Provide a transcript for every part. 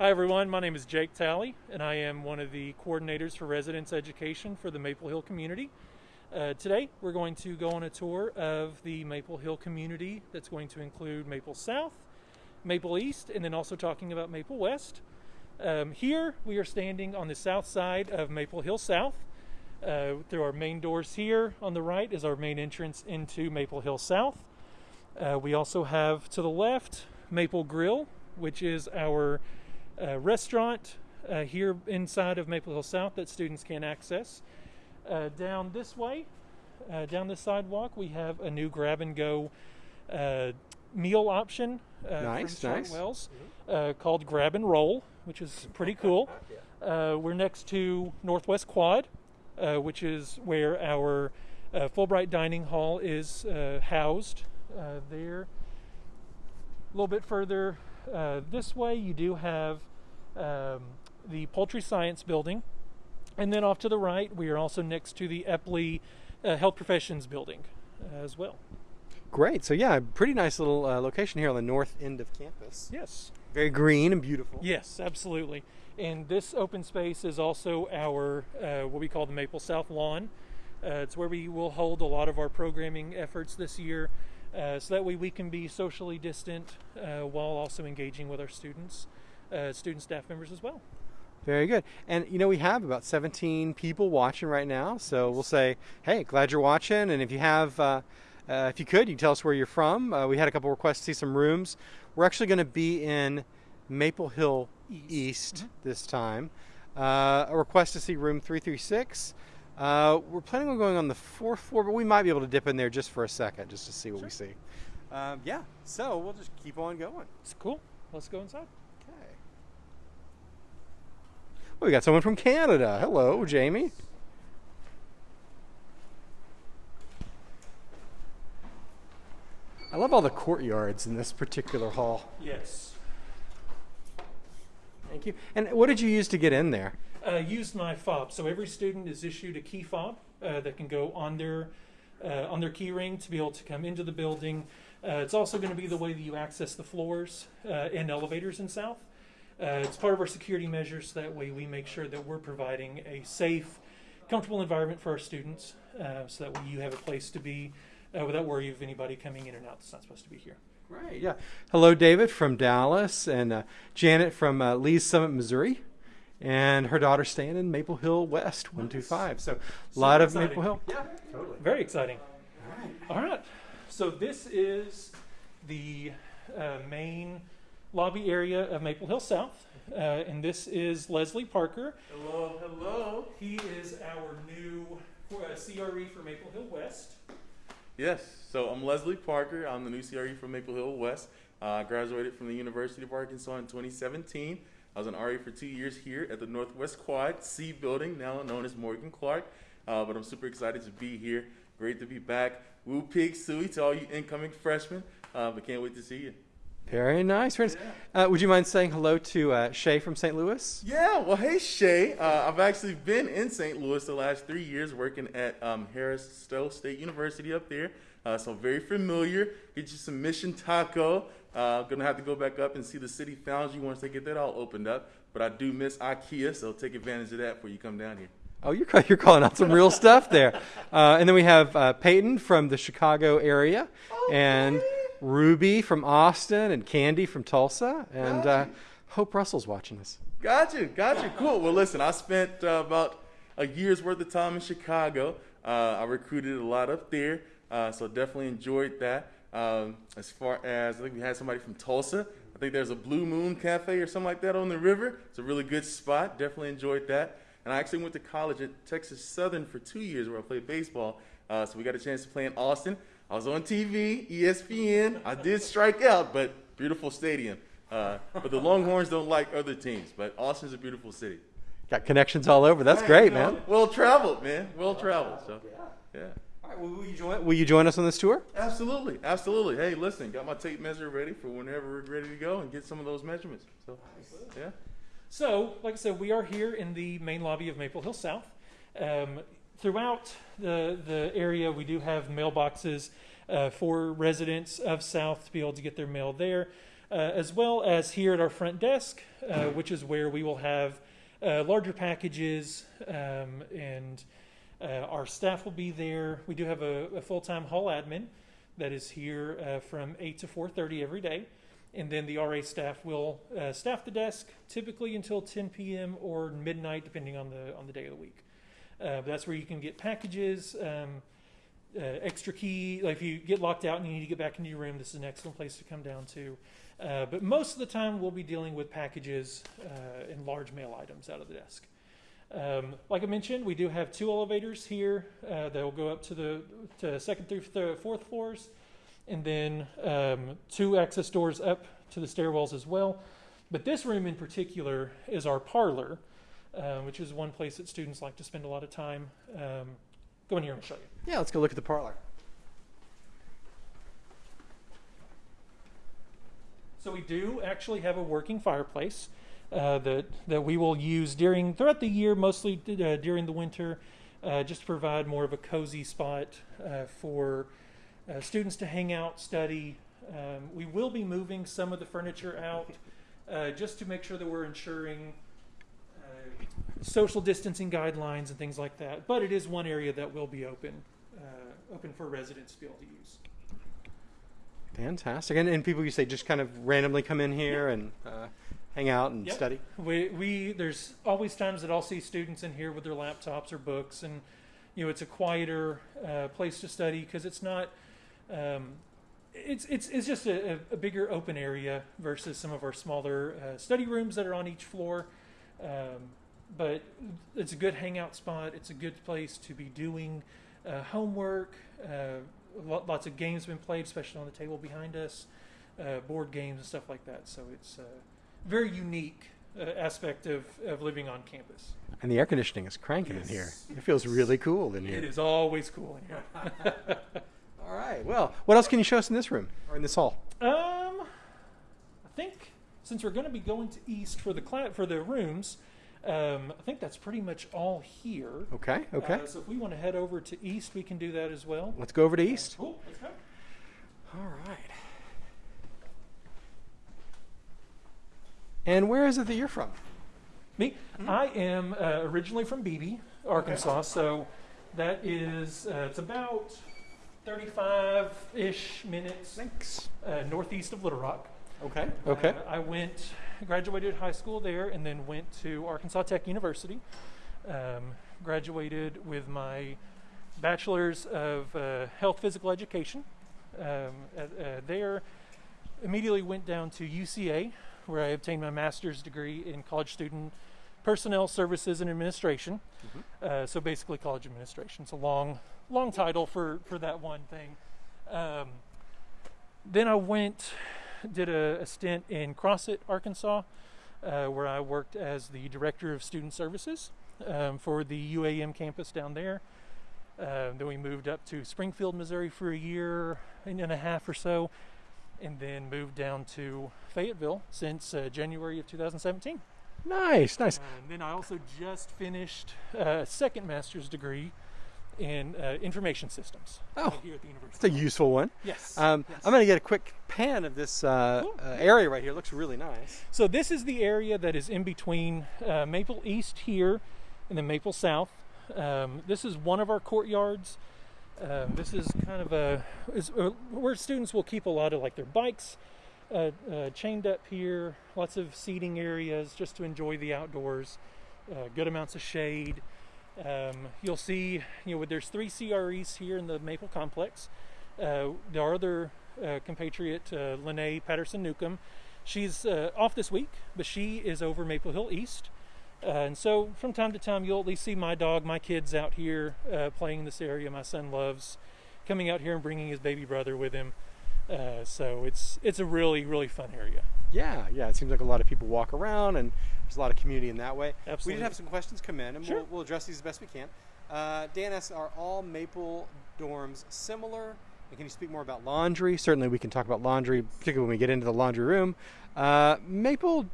Hi, everyone. My name is Jake Talley, and I am one of the coordinators for residence education for the Maple Hill community. Uh, today, we're going to go on a tour of the Maple Hill community that's going to include Maple South, Maple East, and then also talking about Maple West. Um, here, we are standing on the south side of Maple Hill South. Uh, through our main doors here on the right is our main entrance into Maple Hill South. Uh, we also have to the left Maple Grill, which is our uh, restaurant uh, here inside of Maple Hill South that students can access. Uh, down this way, uh, down the sidewalk, we have a new grab and go uh, meal option uh, Nice, from nice. Wells called Grab and Roll, which is pretty cool. we're next to Northwest Quad, which is where our Fulbright Dining Hall is housed there. A little bit further uh, this way, you do have um, the Poultry Science Building. And then off to the right, we are also next to the Epley uh, Health Professions Building uh, as well. Great. So yeah, pretty nice little uh, location here on the north end of campus. Yes. Very green and beautiful. Yes, absolutely. And this open space is also our uh, what we call the Maple South Lawn. Uh, it's where we will hold a lot of our programming efforts this year, uh, so that way we can be socially distant uh, while also engaging with our students, uh, student staff members as well. Very good. And you know, we have about 17 people watching right now. So we'll say, hey, glad you're watching. And if you have, uh, uh, if you could, you can tell us where you're from. Uh, we had a couple requests to see some rooms. We're actually going to be in Maple Hill East, this time. Uh, a request to see room 336. Uh, we're planning on going on the fourth floor, but we might be able to dip in there just for a second, just to see what we see. Um, yeah. So we'll just keep on going. It's cool. Let's go inside. Okay. Well, we got someone from Canada. Hello, Jamie. I love all the courtyards in this particular hall. Yes. Thank you. And what did you use to get in there? Uh, used my fob. So every student is issued a key fob uh, that can go on their uh, on their key ring to be able to come into the building. Uh, it's also going to be the way that you access the floors uh, and elevators in South. Uh, it's part of our security measures. So that way, we make sure that we're providing a safe, comfortable environment for our students, so that way you have a place to be without worry of anybody coming in and out that's not supposed to be here. Right. Yeah. Hello, David from Dallas, and Janet from Lee's Summit, Missouri, and her daughter staying in Maple Hill West, one two five. So a lot of. Maple Hill. Yeah, totally. Very exciting. All right. So this is the uh, main lobby area of Maple Hill South, uh, and this is Leslie Parker. Hello, hello. He is our new uh, CRE for Maple Hill West. Yes, so I'm Leslie Parker. I'm the new CRE for Maple Hill West. Uh, I graduated from the University of Arkansas in 2017. I was an RE for two years here at the Northwest Quad C building, now known as Morgan Clark. Uh, but I'm super excited to be here. Great to be back. Woo Pig Sooie to all you incoming freshmen. Uh, but can't wait to see you. Very nice. Very nice. Uh, would you mind saying hello to uh, Shay from St. Louis? Yeah, well, hey, Shay. Uh, I've actually been in St. Louis the last three years working at um, Harris Stowe State University up there. Uh, so very familiar. Get you some Mission Taco. Uh, gonna have to go back up and see the City Foundry once they get that all opened up. But I do miss IKEA, so take advantage of that before you come down here. Oh, you're, you're calling out some real stuff there. Uh, and then we have uh, Peyton from the Chicago area, and Ruby from Austin, and Candy from Tulsa, and uh, Hope Russell's watching us. Got you, got you. Cool. Well, listen, I spent uh, about a year's worth of time in Chicago. Uh, I recruited a lot up there, uh, so definitely enjoyed that. Um, as far as I think we had somebody from Tulsa. I think there's a Blue Moon Cafe or something like that on the river. It's a really good spot. Definitely enjoyed that. And I actually went to college at Texas Southern for two years where I played baseball. Uh, so we got a chance to play in Austin. I was on TV, ESPN. I did strike out, but beautiful stadium. Uh, but the Longhorns don't like other teams. But Austin's a beautiful city. Got connections all over. That's great, You know, man. Well traveled, man. Well traveled. So, yeah. All right, well, will, you join, will you join us on this tour? Absolutely, absolutely. Hey, listen, got my tape measure ready for whenever we're ready to go and get some of those measurements. So, yeah. So, like I said, we are here in the main lobby of Maple Hill South. Um, throughout the the area, we do have mailboxes uh, for residents of South to be able to get their mail there. uh, as well as here at our front desk, uh, which is where we will have uh, larger packages um, and uh, our staff will be there. We do have a, a full-time hall admin that is here uh, from 8 to 4.30 every day. And then the RA staff will uh, staff the desk typically until 10 p.m. or midnight, depending on the on the day of the week. Uh, that's where you can get packages, um, uh, extra key. Like if you get locked out and you need to get back into your room, this is an excellent place to come down to. Uh, but most of the time, we'll be dealing with packages and large mail items out of the desk. Um, like I mentioned, we do have two elevators here uh, that will go up to the to second through th- fourth floors, and then um, two access doors up to the stairwells as well. But this room in particular is our parlor, uh, which is one place that students like to spend a lot of time. Um, go in here and show you. Yeah, let's go look at the parlor. So we do actually have a working fireplace uh, that that we will use during throughout the year, mostly uh, during the winter, uh, just to provide more of a cozy spot uh, for uh, students to hang out, study. Um, we will be moving some of the furniture out just to make sure that we're ensuring social distancing guidelines and things like that. But it is one area that will be open open for residents to be able to use. Fantastic. And, and people you say just kind of randomly come in here and uh, hang out and Yep. study. We, we there's always times that I'll see students in here with their laptops or books, and you know it's a quieter uh, place to study because it's not. Um, it's it's it's just a, a, bigger open area versus some of our smaller uh, study rooms that are on each floor. Um, but it's a good hangout spot. It's a good place to be doing uh, homework. Uh, lots of games have been played, especially on the table behind us, uh, board games and stuff like that. So it's a very unique uh, aspect of, of living on campus. And the air conditioning is cranking in here. It feels really cool in here. It is always cool in here. All right. Well, what else can you show us in this room or in this hall? Um, I think since we're going to be going to East for the cla- for the rooms, um, I think that's pretty much all here. Okay. Okay. Uh, so if we want to head over to East, we can do that as well. Let's go over to East. Cool. Let's go. All right. And where is it that you're from? Me, I am uh, originally from Beebe, Arkansas. So that is uh, it's about 35-ish minutes Thanks. uh, northeast of Little Rock. Okay. Okay. Uh, I went, graduated high school there, and then went to Arkansas Tech University. Um, graduated with my bachelor's of uh, health physical education. Um, at, uh, there, immediately went down to UCA, where I obtained my master's degree in college student personnel services and administration. Uh, so basically, college administration. It's a long, long title for for that one thing. Um, then I went did a, a stint in Crossett, Arkansas, uh, where I worked as the director of student services um, for the UAM campus down there. Uh, then we moved up to Springfield, Missouri for a year and a half or so, and then moved down to Fayetteville since uh, January of 2017. Nice. Nice. And then I also just finished uh, a second master's degree in uh, information systems Oh, here at the university. It's a useful one. Yes. Um, yes. I'm going to get a quick pan of this uh, Cool. uh, area right here. It looks really nice. So this is the area that is in between uh, Maple East here and then Maple South. Um, this is one of our courtyards. Um, this is kind of a is, uh, where students will keep a lot of like their bikes uh, uh, chained up here. Lots of seating areas just to enjoy the outdoors. Uh, good amounts of shade. Um, you'll see, you know, there's three CREs here in the Maple complex. Uh, our other uh, compatriot, uh, Lene Patterson Newcomb, she's uh, off this week, but she is over Maple Hill East. Uh, and so from time to time, you'll at least see my dog, my kids out here uh, playing in this area. My son loves coming out here and bringing his baby brother with him. Uh, so it's it's a really really fun area. Yeah, yeah. It seems like a lot of people walk around, and there's a lot of community in that way. Absolutely. We did have some questions come in, and Sure. we'll, we'll address these as best we can. Uh, Dan asks, "Are all Maple dorms similar?" And can you speak more about laundry? Certainly, we can talk about laundry, particularly when we get into the laundry room. Uh, Maple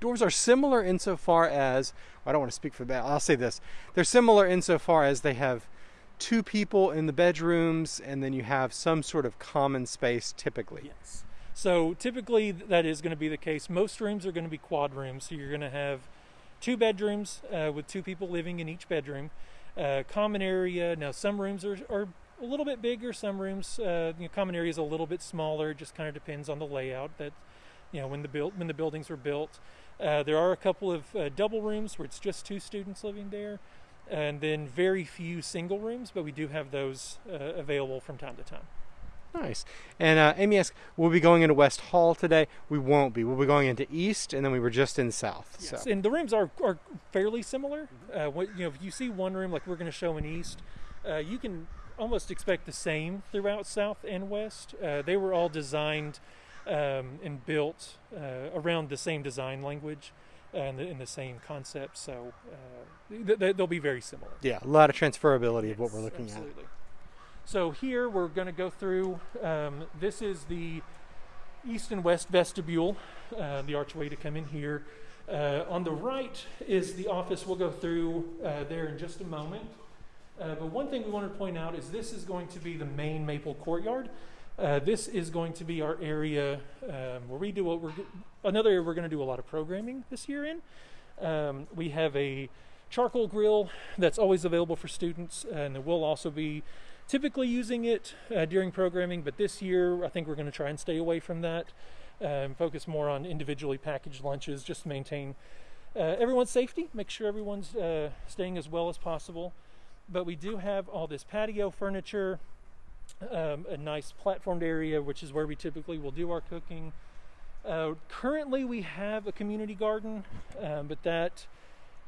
dorms are similar insofar as I don't want to speak for that. I'll say this: they're similar insofar as they have two people in the bedrooms, and then you have some sort of common space typically. Yes. So typically that is going to be the case. Most rooms are going to be quad rooms, so you're going to have two bedrooms uh, with two people living in each bedroom. Uh, common area. Now some rooms are, are a little bit bigger. Some rooms, uh, you know, common area is a little bit smaller. Just kind of depends on the layout. That you know when the built when the buildings were built. Uh, there are a couple of uh, double rooms where it's just two students living there, and then very few single rooms. But we do have those uh, available from time to time. Nice. And uh, Amy asked, "We'll be going into West Hall today." We won't be. We'll be going into East, and then we were just in South. Yes, So and the rooms are, are fairly similar. Uh, what, you know, if you see one room like we're going to show in East, uh, you can almost expect the same throughout South and West. Uh, they were all designed um, and built uh, around the same design language and the, and the same concept, so uh, th- th- they'll be very similar. yeah, a lot of transferability of what we're Yes, looking absolutely. So here we're going to go through. Um, this is the east and west vestibule, uh, the archway to come in here. Uh, on the right is the office. We'll go through uh, there in just a moment. Uh, but one thing we want to point out is this is going to be the main Maple Courtyard. Uh, this is going to be our area um, where we do what we're another area we're going to do a lot of programming this year in. Um, we have a charcoal grill that's always available for students, and we'll also be typically using it uh, during programming. But this year, I think we're going to try and stay away from that, um, focus more on individually packaged lunches, just to maintain uh, everyone's safety, make sure everyone's uh, staying as well as possible. But we do have all this patio furniture, um, a nice platformed area, which is where we typically will do our cooking. Uh, currently, we have a community garden, um, but that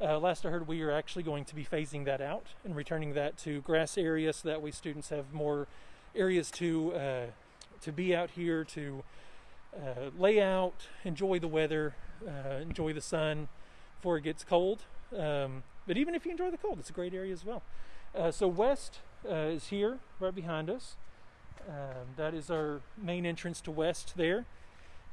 uh, last I heard, we are actually going to be phasing that out and returning that to grass area, so that way students have more areas to uh, to be out here to uh, lay out, enjoy the weather, uh, enjoy the sun before it gets cold. Um, but even if you enjoy the cold, it's a great area as well. Uh, so west uh, is here, right behind us. Um, that is our main entrance to west there,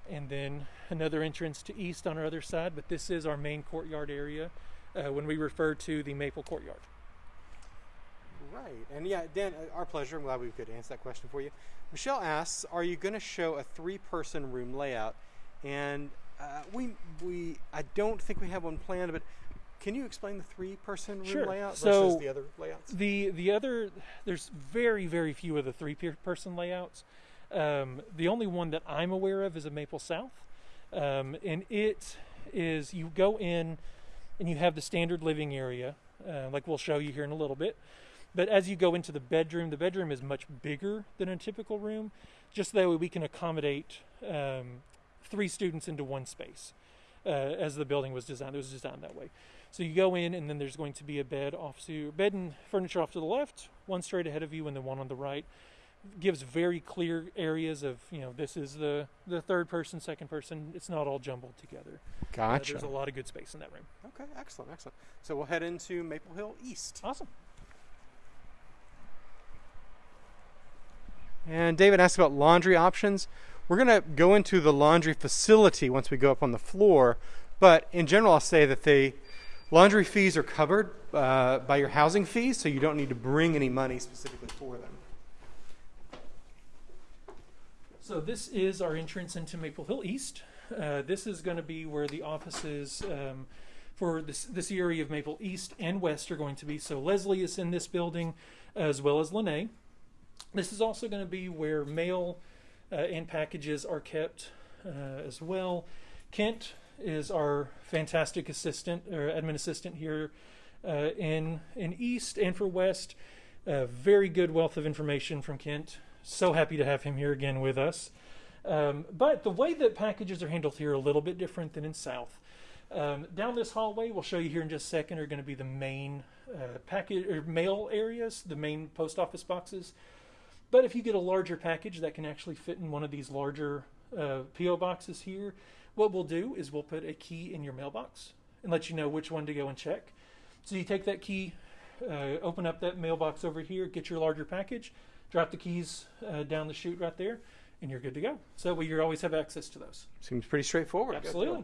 and then another entrance to east on our other side. But this is our main courtyard area uh, when we refer to the Maple Courtyard. Right. And yeah, Dan, uh, our pleasure. I'm glad we could answer that question for you. Michelle asks, "Are you going to show a three-person room layout?" And uh, we we I don't think we have one planned, but can you explain the three-person room Sure. layout So- versus the other layouts? The the other there's very very few of the three-person layouts. Um, the only one that I'm aware of is a Maple South, um, and it is you go in and you have the standard living area, uh, like we'll show you here in a little bit. But as you go into the bedroom, the bedroom is much bigger than a typical room, just that way we can accommodate um, three students into one space. Uh, as the building was designed, it was designed that way. So you go in, and then there's going to be a bed off to your bed and furniture off to the left, one straight ahead of you, and then one on the right. Gives very clear areas of you know this is the the third person, second person. It's not all jumbled together. Uh, Gotcha. there's a lot of good space in that room. okay, excellent, excellent. So we'll head into Maple Hill East. Awesome. And David asked about laundry options. We're going to go into the laundry facility once we go up on the floor, but in general, I'll say that the laundry fees are covered uh, by your housing fees, so you don't need to bring any money specifically for them. So this is our entrance into Maple Hill East. Uh, this is going to be where the offices um, for this this area of Maple East and West are going to be. So Leslie is in this building, as well as Lene. This is also going to be where mail uh, and packages are kept uh, as well. Kent is our fantastic assistant or admin assistant here uh, in in East and for West. Very good wealth of information from Kent. So happy to have him here again with us. Um, but the way that packages are handled here are a little bit different than in South. Um, down this hallway, we'll show you here in just a second, are going to be the main uh, package or mail areas, the main post office boxes. But if you get a larger package that can actually fit in one of these larger uh, PO boxes here, what we'll do is we'll put a key in your mailbox and let you know which one to go and check. So you take that key, uh, open up that mailbox over here, get your larger package, drop the keys uh, down the chute right there, and you're good to go. So we you always have access to those. Seems pretty straightforward. Absolutely.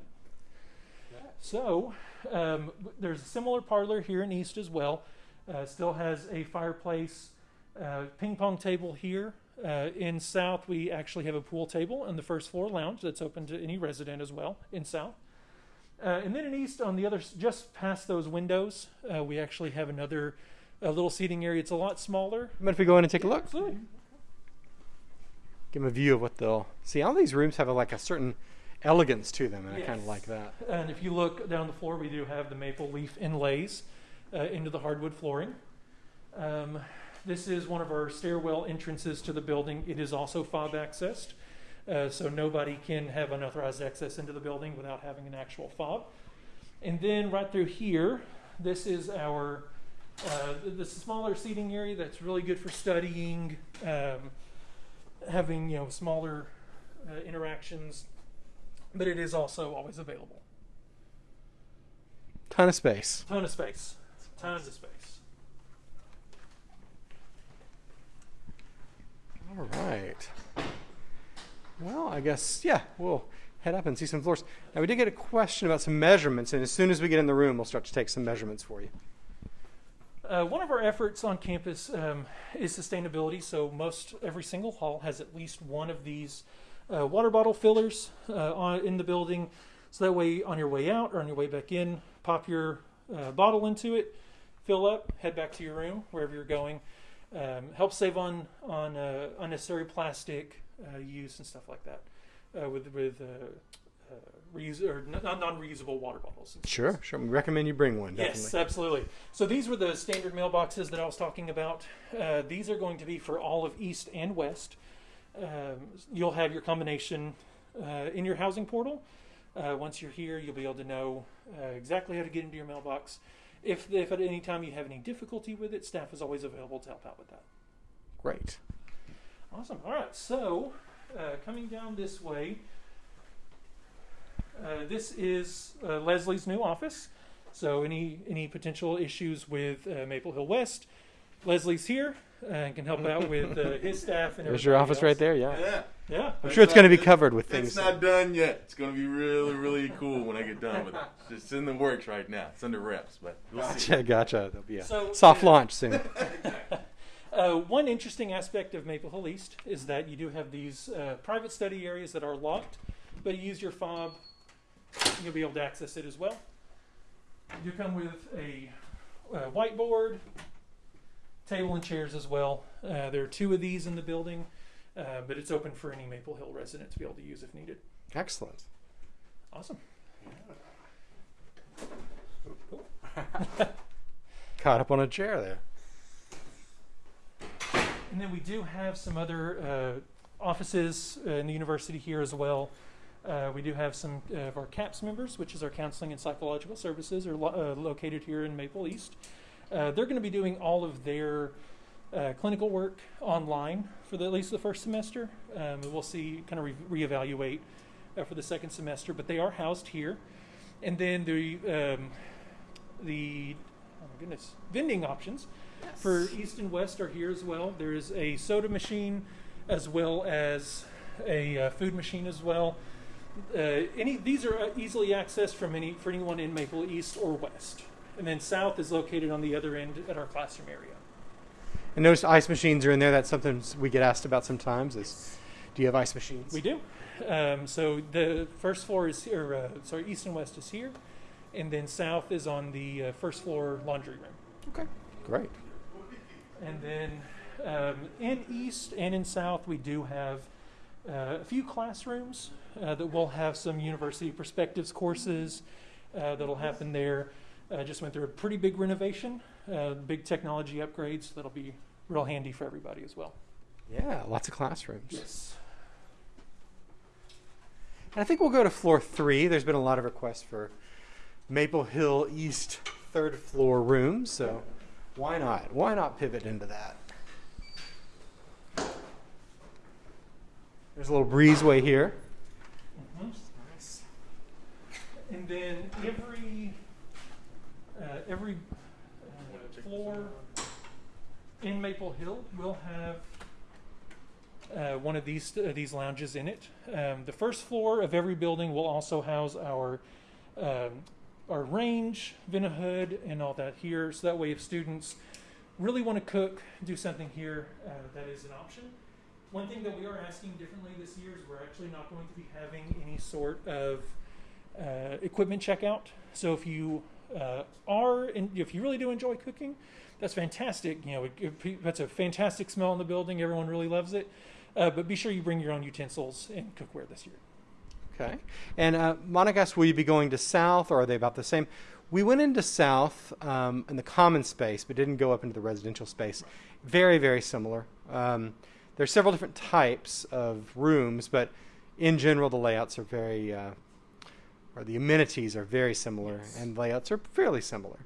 So um, there's a similar parlor here in East as well. Uh, still has a fireplace, uh, ping pong table here Uh, in South, we actually have a pool table on the first floor lounge that's open to any resident as well in South. Uh, and then in East, on the other, just past those windows, uh, we actually have another uh, little seating area. It's a lot smaller. But if we go in and take a look, Absolutely. give them a view of what they'll see. All these rooms have a, like a certain elegance to them, and I kind of like that. And if you look down the floor, we do have the maple leaf inlays uh, into the hardwood flooring. Um, this is one of our stairwell entrances to the building. It is also fob accessed, uh, so nobody can have unauthorized access into the building without having an actual fob. And then right through here, this is our uh, the smaller seating area that's really good for studying, um, having you know smaller uh, interactions, but it is also always available. Ton of space. Ton of space. Tons of space. All right. Well, I guess yeah, we'll head up and see some floors. Now we did get a question about some measurements, and as soon as we get in the room, we'll start to take some measurements for you. Uh, one of our efforts on campus um, is sustainability. So most every single hall has at least one of these uh, water bottle fillers uh, on, in the building. So that way, on your way out or on your way back in, pop your uh, bottle into it, fill up, head back to your room wherever you're going. Um, helps save on on uh, unnecessary plastic use and stuff like that with with reuse or non non reusable water bottles. Sure, sure. We recommend you bring one. Definitely. Yes, absolutely. So these were the standard mailboxes that I was talking about. Uh, these are going to be for all of East and West. Um, you'll have your combination uh, in your housing portal. Uh, once you're here, you'll be able to know uh, exactly how to get into your mailbox. If, if at any time you have any difficulty with it, staff is always available to help out with that. Great. Awesome. All right. So, uh, coming down this way, uh, this is uh, Leslie's new office. So, any any potential issues with uh, Maple Hill West, Leslie's here uh, and can help out with uh, his staff and There's your everybody office right there. Yeah. Yeah. Yeah. I'm sure it's going to be covered with things. It's not done yet. It's going to be really, really cool when I get done with it. It's in the works right now. It's under reps, but we'll see. Gotcha, gotcha. There'll be a So, soft uh, launch soon. Uh, one interesting aspect of Maple Hill East is that you do have these uh, private study areas that are locked, but you use your fob, you'll be able to access it as well. You come with a uh, whiteboard, table and chairs as well. Uh, there are two of these in the building, uh, but it's open for any Maple Hill resident to be able to use if needed. Excellent. Awesome. Caught up on a chair there. And then we do have some other uh, offices uh, in the university here as well. Uh, we do have some uh, of our CAPS members, which is our counseling and psychological services, are lo- uh, located here in Maple East. Uh, they're going to be doing all of their uh, clinical work online for the, at least the first semester. Um, we'll see, kind of re- reevaluate uh, for the second semester, but they are housed here. And then the um, the oh my goodness vending options for East and West are here as well. There is a soda machine as well as a uh, food machine as well. Uh, any these are uh, easily accessed from any for anyone in Maple East or West. And then South is located on the other end at our classroom area. And notice ice machines are in there. That's something we get asked about sometimes. Is do you have ice machines? We do. Um, so the first floor is here. Uh, sorry, East and West is here, and then South is on the uh, first floor laundry room. Okay. Great. And then um, in East and in South, we do have uh, a few classrooms uh, that will have some university perspectives courses uh, that'll happen there. Uh, just went through a pretty big renovation, uh, big technology upgrades that'll be real handy for everybody as well. Yeah, lots of classrooms. Yes. And I think we'll go to floor three. There's been a lot of requests for Maple Hill East third floor rooms, so why not? Why not pivot into that? There's a little breezeway here. Nice. And then every uh, every uh, floor in Maple Hill will have uh, one of these uh, these lounges in it. Um, the first floor of every building will also house our um, our range, vent hood, and all that here. So that way, if students really want to cook, do something here, uh, that is an option. One thing that we are asking differently this year is we're actually not going to be having any sort of uh, equipment checkout. So if you uh, are, and if you really do enjoy cooking, that's fantastic. You know, it, it, that's a fantastic smell in the building. Everyone really loves it. Uh, but be sure you bring your own utensils and cookware this year. Okay. And uh, Monica asked, will you be going to South or are they about the same? We went into South um, in the common space, but didn't go up into the residential space. Very, very similar. Um, there are several different types of rooms, but in general, the layouts are very, uh, or the amenities are very similar, Yes. and layouts are fairly similar.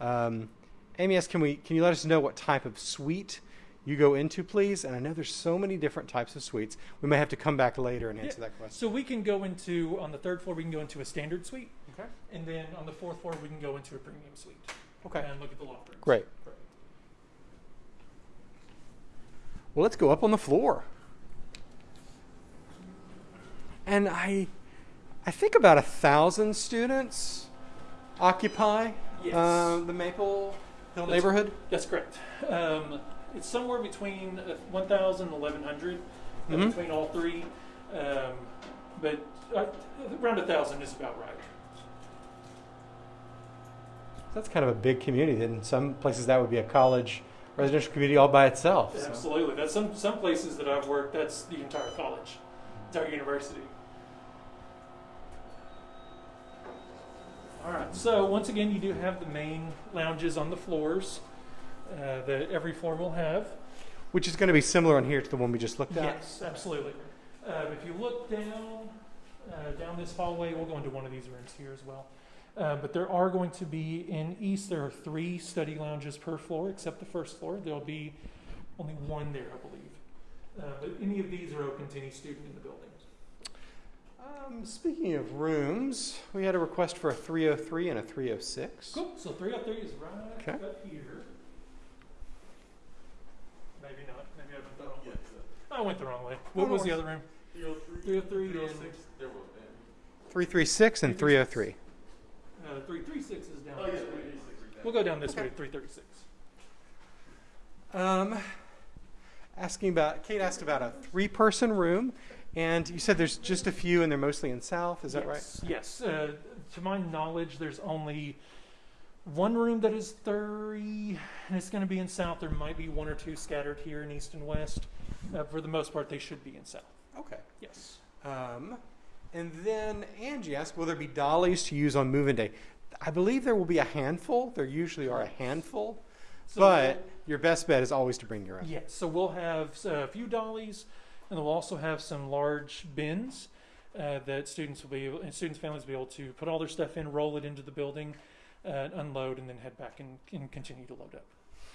Um, Amy asked, can we, can you let us know what type of suite you go into, please? And I know there's so many different types of suites. We may have to come back later and Yeah. answer that question. So we can go into, on the third floor, we can go into a standard suite. Okay. And then on the fourth floor, we can go into a premium suite. Okay. And look at the loft rooms. Great. Correct. Well, let's go up on the floor. And I, I think about a thousand students occupy Yes. uh, the Maple Hill That's- neighborhood. That's correct. Um, it's somewhere between uh, 1,000 and 1,100 uh, Mhm. between all three. Um, but uh, around 1,000 is about right. That's kind of a big community. In some places, that would be a college residential community all by itself. so. Absolutely. That's some, some places that I've worked, that's the entire college, entire university. All right. So once again, you do have the main lounges on the floors uh, that every floor will have. Which is going to be similar on here to the one we just looked at. Yes, absolutely. Uh, if you look down uh, down this hallway, we'll go into one of these rooms here as well. Uh, but there are going to be in east. There are three study lounges per floor, except the first floor. There'll be only one there, I believe. Uh, but any of these are open to any student in the building. Um, speaking of rooms, we had a request for a 303 and a 306. Cool. So 303 is right Okay. up here. Maybe not. Maybe I went the wrong way. I went the wrong way. What no was the other room? 303, 303 and 306, there was 336 and 303. Uh, 336 is down Oh, this yeah, way. 336. We'll go down this Okay. way, 336. Um, asking about Kate asked about a three-person room, and you said there's just a few, and they're mostly in South. Is that right? yes, Yes. Uh, to my knowledge, there's only one room that is 30, and it's going to be in South. There might be one or two scattered here in East and West. Uh, for the most part, they should be in South. Okay. Yes. Um, and then Angie asked, will there be dollies to use on move-in day? I believe there will be a handful. There usually are a handful, So but your best bet is always to bring your own. Yes, so we'll have a few dollies, and we'll also have some large bins uh, that students will be able, and students' families will be able to put all their stuff in, roll it into the building, uh, unload, and then head back and, and continue to load up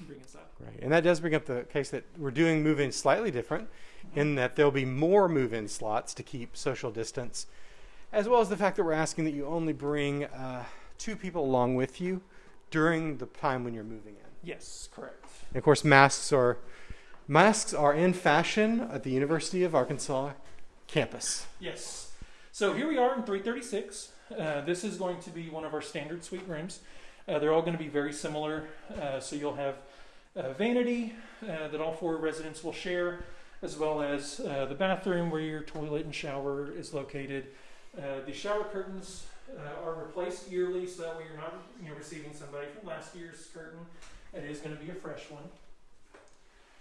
bring inside. Right. And that does bring up the case that we're doing move in slightly different in that there'll be more move in slots to keep social distance, as well as the fact that we're asking that you only bring uh, two people along with you during the time when you're moving in. Yes, correct. And of course, masks are masks are in fashion at the University of Arkansas campus. Yes. So here we are in 336. Uh, this is going to be one of our standard suite rooms. Uh, they're all going to be very similar. Uh, so you'll have a vanity uh, that all four residents will share, as well as uh, the bathroom where your toilet and shower is located. Uh, the shower curtains uh, are replaced yearly, so that way you're not you know, receiving somebody from last year's curtain. It is going to be a fresh one.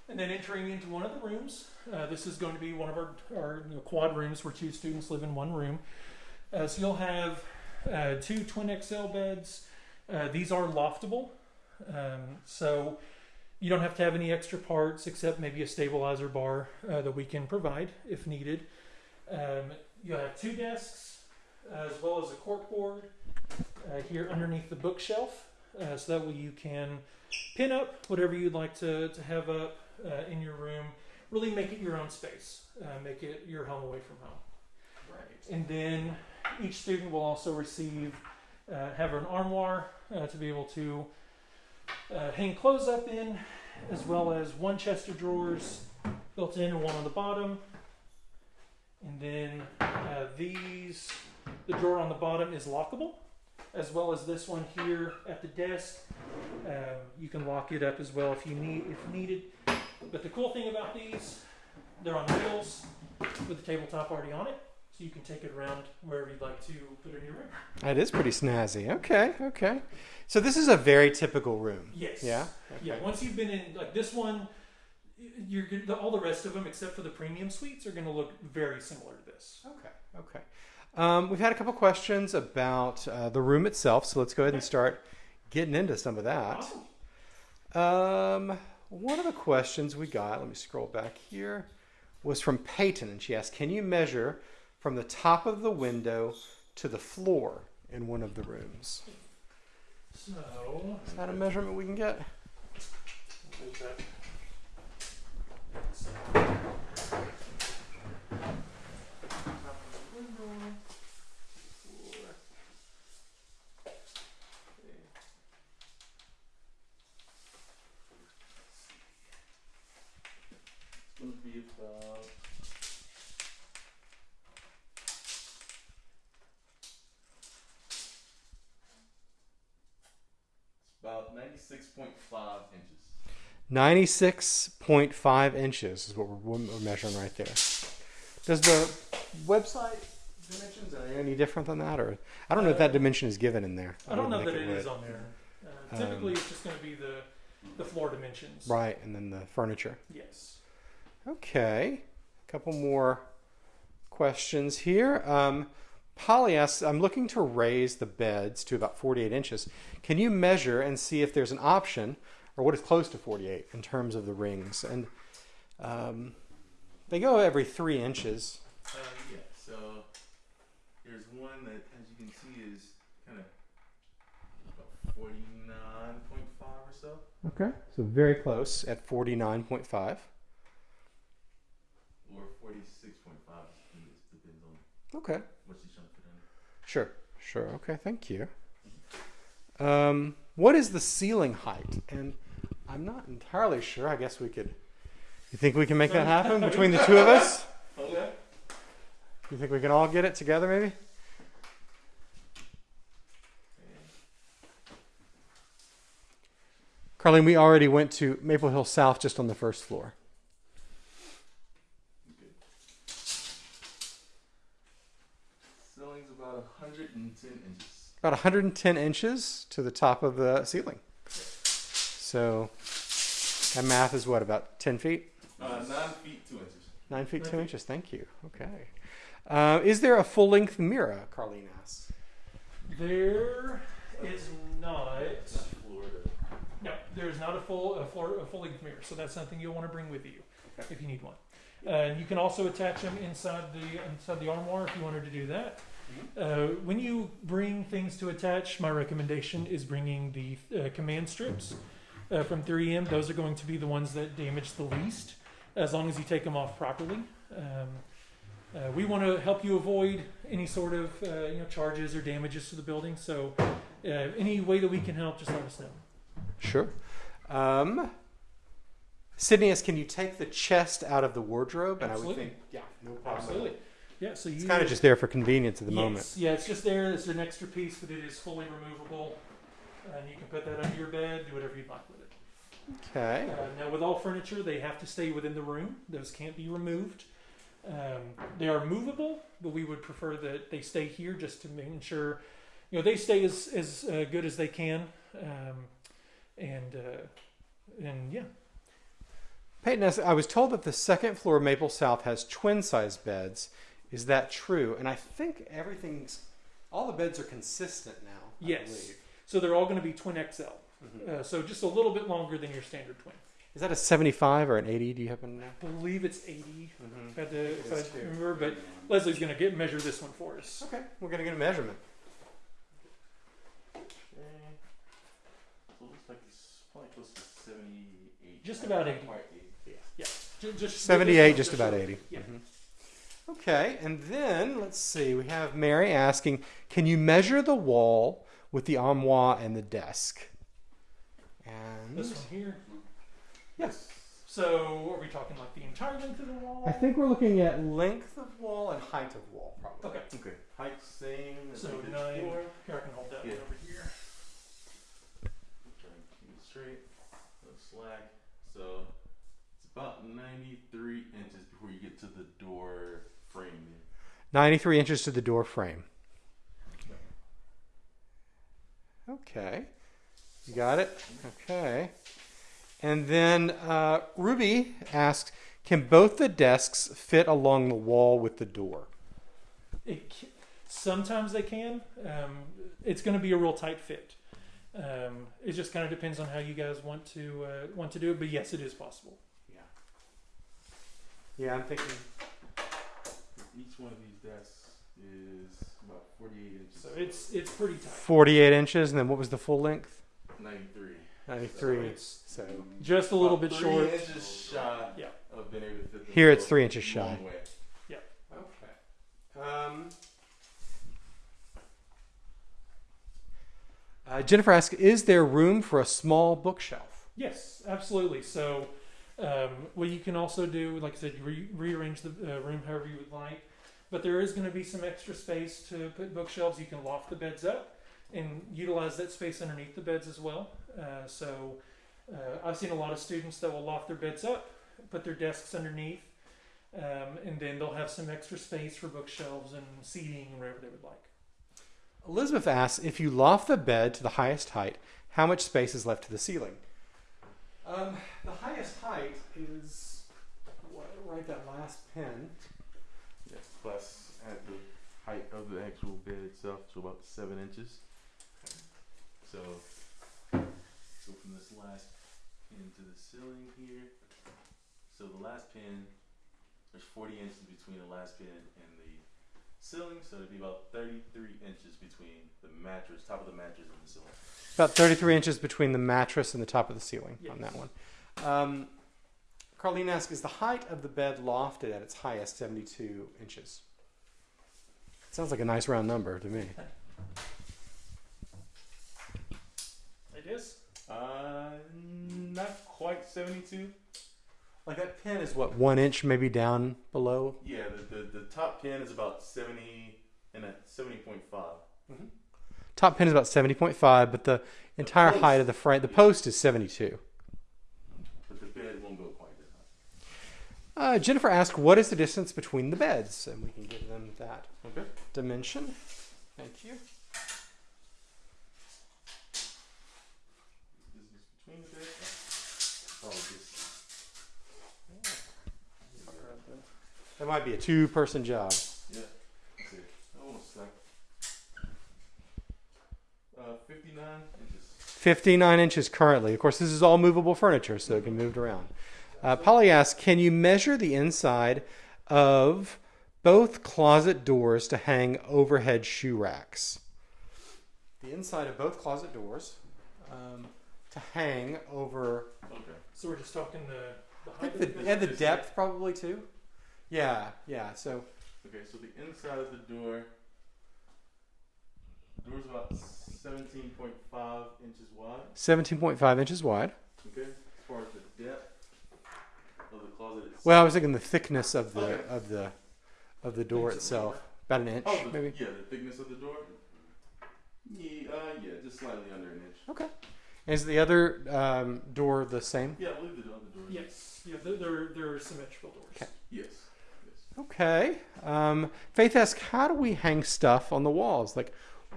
And then entering into one of the rooms, uh, this is going to be one of our, our you know, quad rooms where two students live in one room. Uh, so you'll have uh, two twin XL beds. Uh, these are loftable, um, so you don't have to have any extra parts except maybe a stabilizer bar uh, that we can provide if needed. Um, you'll have two desks as well as a corkboard uh, here underneath the bookshelf, uh, so that way you can pin up whatever you'd like to, to have up uh, in your room. Really make it your own space. Uh, make it your home away from home. Right. And then each student will also receive uh, have an armoire uh, to be able to uh, hang clothes up in, as well as one chest of drawers built in and one on the bottom. And then these, the drawer on the bottom is lockable, as well as this one here at the desk. Um, you can lock it up as well if you need if needed. But the cool thing about these they're on wheels with the tabletop already on it, so you can take it around wherever you'd like to put it in your room. That is pretty snazzy. Okay, okay. So this is a very typical room. Yes. Yeah. Yeah. Once you've been in like this one, you're the, all the rest of them except for the premium suites are going to look very similar to this. Okay. Okay. Um, we've had a couple questions about uh, the room itself, so let's go ahead and start getting into some of that. Awesome. Um, one of the questions we got, let me scroll back here, was from Peyton, and she asked, "Can you measure from the top of the window to the floor in one of the rooms?" So Is that a measurement we can get? 96.5 inches. 96.5 inches is what we're, we're measuring right there. Does the website dimensions are any different than that, or I don't know uh, if that uh, dimension is given in there. I, I don't know that it on there. Uh, um, typically, um, it's just going to be the the floor dimensions. Right, and then the furniture. Yes. Okay, a couple more questions here. Um, Polly asks, I'm looking to raise the beds to about 48 inches. Can you measure and see if there's an option or what is close to 48 in terms of the rings? And um, they go every three inches. Uh, yeah, so there's one that, as you can see, is kind of about 49.5 or so. Okay. So very close at 49.5. Or 46.5, depends on Okay. what she's trying to fit in. Sure, sure. Okay, thank you. Um, what is the ceiling height? And I'm not entirely sure. I guess we could. You think we can make that happen between the two of us? Okay. You think we can all get it together, maybe? Carlene, we already went to Maple Hill South just on the first floor. Ceiling's about 110 inches. About 110 inches to the top of the ceiling. So that math is what, about 10 feet? Uh, 9 feet 2 inches. Nine feet Nine two feet. inches. Thank you. Okay. Uh, is there a full length mirror? Carlene asks. There is not. Florida. No, there is not a full a, floor, a full length mirror, so that's something you'll want to bring with you if you need one. Uh, and you can also attach them inside the inside the armoire if you wanted to do that. Uh, when you bring things to attach, my recommendation is bringing the uh, command strips uh, from 3M. Those are going to be the ones that damage the least, as long as you take them off properly. Um, uh, we want to help you avoid any sort of uh, you know charges or damages to the building. So, uh, any way that we can help, just let us know. Sure. Um, Sydney asks, can you take the chest out of the wardrobe? And I Absolutely. would think, yeah, no problem. Absolutely. Yeah, so you It's kind of just there for convenience at the yes, moment. Yeah, it's just there. It's an extra piece, but it is fully removable, and you can put that under your bed, do whatever you'd like with it. Okay. Uh, now, with all furniture, they have to stay within the room. Those can't be removed. Um, they are movable, but we would prefer that they stay here just to make sure, you know, they stay as as uh, good as they can. Um, and uh, and yeah, Peyton I was told that the second floor of Maple South has twin size beds. Is that true? And I think everything's, all the beds are consistent now. I Yes. believe. so they're all going to be twin XL. Mhm. Uh, so just a little bit longer than your standard twin. Is that a 75 or an 80? Do you happen to know? I believe it's 80. Mm-hmm. Had to, if It is I remember, but Leslie's going to get measure this one for us. Okay, we're going to get a measurement. Okay. So it looks like it's probably close to 78. Just about 80. Quite 80. Yeah. Ju- Just, 78, just about 80. Yeah. Mhm. Okay, and then let's see. We have Mary asking, "Can you measure the wall with the armoire and the desk?" And This one here. yes, So are we talking like the entire length of the wall? I think we're looking at length of wall and height of wall, probably. Okay. Okay. Height same So like the nine. floor. Here, I can hold that Yeah. one over here. Try and keep it straight. No slack. So it's about 93 inches before you 93 inches to the door frame. Okay. You got it? Okay. And then uh, Ruby asks Can both the desks fit along the wall with the door? It, sometimes they can. Um, it's going to be a real tight fit. Um, it just kind of depends on how you guys want to uh, want to do it. But yes, it is possible. Yeah. Yeah, I'm thinking. Each one of these desks is about 48 inches. So it's it's pretty tight. 48 inches, and then what was the full length? 93. 93. It's So just a little About bit three short. inches shy Yeah. of being able to fit Here it's three inches shy. long way. Okay. Um, uh, Jennifer asks, "Is there room for a small bookshelf?" Yes, absolutely. So, um, what you can also do, like I said, you re- rearrange the uh, room however you would like. But there is going to be some extra space to put bookshelves. You can loft the beds up and utilize that space underneath the beds as well. Uh, so, uh, I've seen a lot of students that will loft their beds up, put their desks underneath, um, and then they'll have some extra space for bookshelves and seating and whatever they would like. Elizabeth asks, "If you loft the bed to the highest height, how much space is left to the ceiling?" Um, the highest height is right that last pin. Yes, plus at the height of the actual bed itself, so about seven inches. So, go from this last pin to the ceiling here. So the last pin, there's 40 inches between the last pin and the ceiling, so it'd be about 33 inches between the mattress, top of the mattress, and the ceiling. About 33 inches between the mattress and the top of the ceiling on that one. Um, Carlene asks, "Is the height of the bed lofted at its highest 72 inches?" Sounds like a nice round number to me. It is. Uh, not quite 72. Like that pin is what one inch maybe down below. Yeah, the, the, the top pin is about 70 and at 70.5. Top pin is about 70.5, but the entire post- height of the frame, the post is 72. But the bed won't go quite that high. Uh, Jennifer asked, "What is the distance between the beds?" And we can give them that Okay. dimension. Thank you. This is between the beds. Oh, this. That might be a two-person job. Yeah. Let's see. Almost. Uh, 59 inches. 59 inches currently. Of course, this is all movable furniture, so it can be moved around. Uh, Polly asks, can you measure the inside of both closet doors to hang overhead shoe racks? The inside of both closet doors um, to hang over. Okay. So we're just talking the, the I height think of the the, and the depth probably too. Yeah, yeah. So Okay, so the inside of the door. The Door's about 17.5 inches wide. 17.5 inches wide. Okay. As far as the depth of the closet itself. Well, I was thinking the thickness of the Okay. of the of the door Thickness of the itself, door? about an inch, Oh, the, maybe. yeah, the thickness of the door. Yeah, uh, yeah, just slightly under an inch. Okay. Is the other um, door the same? Yeah, I believe the other door. Yes. Yeah, they're, they're, they're symmetrical doors. Okay. Yes. Okay. Um, Faith asks, how do we hang stuff on the walls? Like,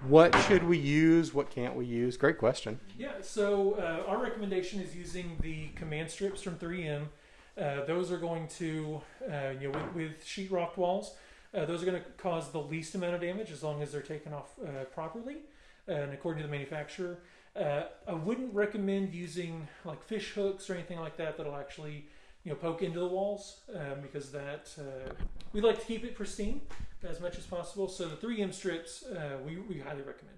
what should we use? What can't we use? Great question. Yeah, so uh, our recommendation is using the command strips from 3M. Uh, those are going to, uh, you know, with, with sheetrock walls, uh, those are going to cause the least amount of damage as long as they're taken off uh, properly and according to the manufacturer. Uh, I wouldn't recommend using like fish hooks or anything like that that'll actually, you know, poke into the walls um, because that uh, we like to keep it pristine as much as possible. So the 3M strips uh, we, we highly recommend.